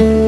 you.